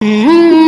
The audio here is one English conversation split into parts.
嗯。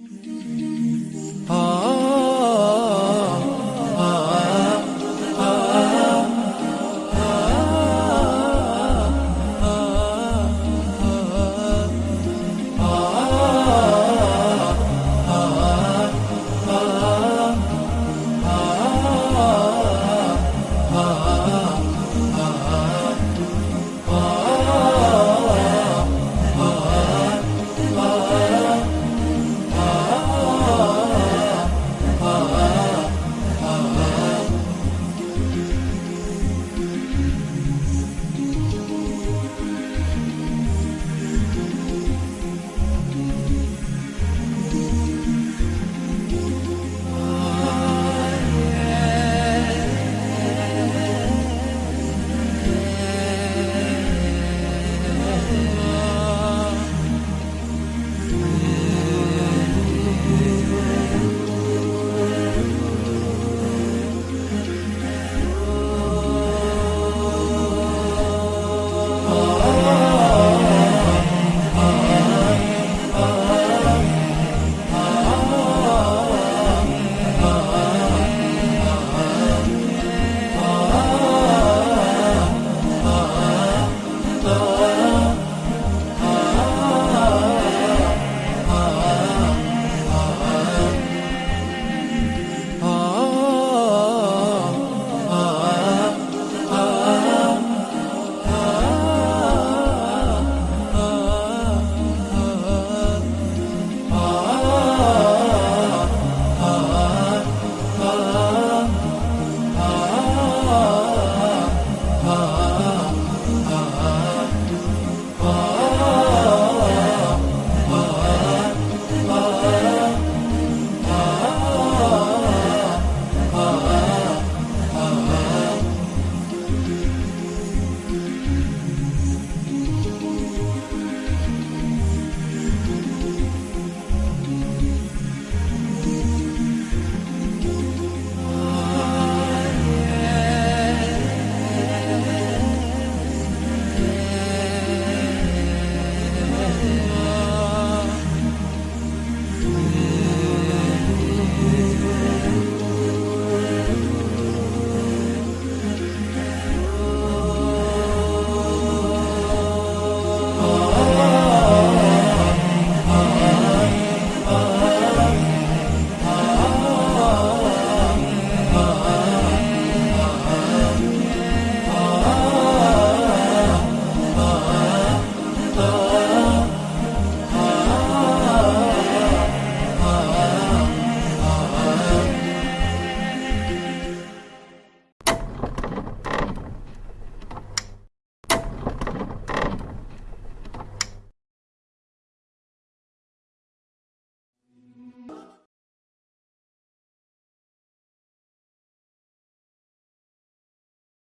Mm-hmm. Oh.